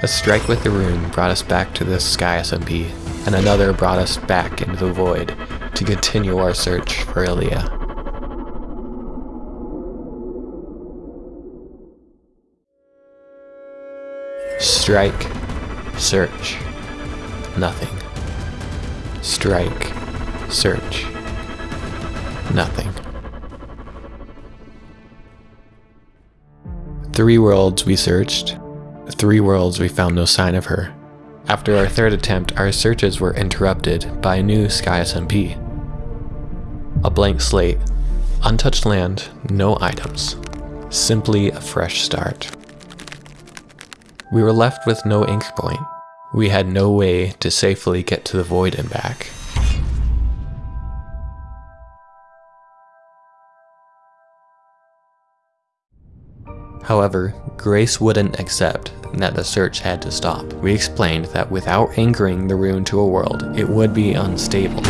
A strike with the rune brought us back to the Sky SMP, and another brought us back into the void to continue our search for Ilya. Strike, search, nothing. Strike, search, nothing. Three worlds we searched, three worlds we found no sign of her. After our third attempt, our searches were interrupted by a new Sky SMP. A blank slate, untouched land, no items. Simply a fresh start. We were left with no anchor point. We had no way to safely get to the void and back. However, Grace wouldn't accept that the search had to stop. We explained that without anchoring the rune to a world, it would be unstable.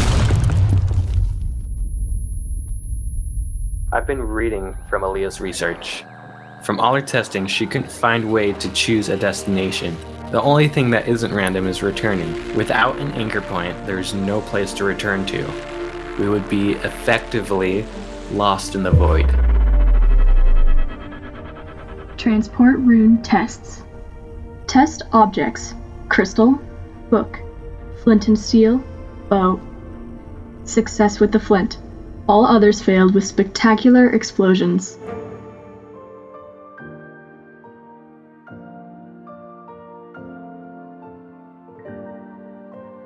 I've been reading from Aaliyah's research. From all her testing, she couldn't find a way to choose a destination. The only thing that isn't random is returning. Without an anchor point, there's no place to return to. We would be effectively lost in the void. Transport rune tests. Test objects crystal, book, flint and steel, bow. Success with the flint. All others failed with spectacular explosions.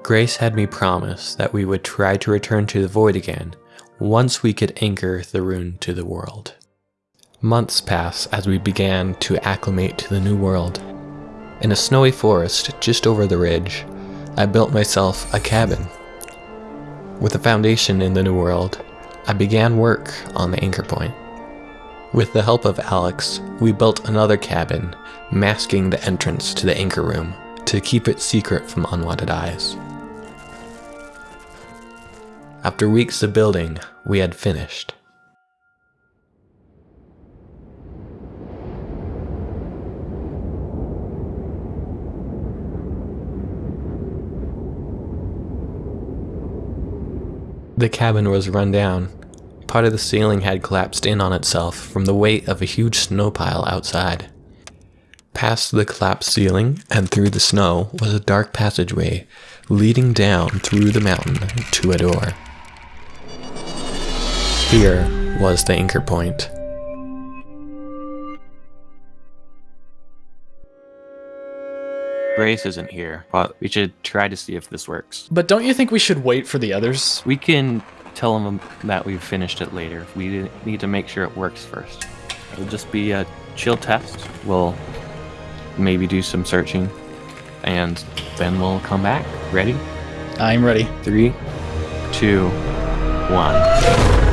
Grace had me promise that we would try to return to the void again once we could anchor the rune to the world. Months pass as we began to acclimate to the new world. In a snowy forest just over the ridge, I built myself a cabin. With a foundation in the new world, I began work on the anchor point. With the help of Alex, we built another cabin, masking the entrance to the anchor room to keep it secret from unwanted eyes. After weeks of building, we had finished. The cabin was run down. Part of the ceiling had collapsed in on itself from the weight of a huge snow pile outside. Past the collapsed ceiling and through the snow was a dark passageway leading down through the mountain to a door. Here was the anchor point. Grace isn't here, but we should try to see if this works. But don't you think we should wait for the others? We can tell them that we've finished it later. We need to make sure it works first. It'll just be a chill test. We'll maybe do some searching, and then we'll come back. Ready? I'm ready. Three, two, one.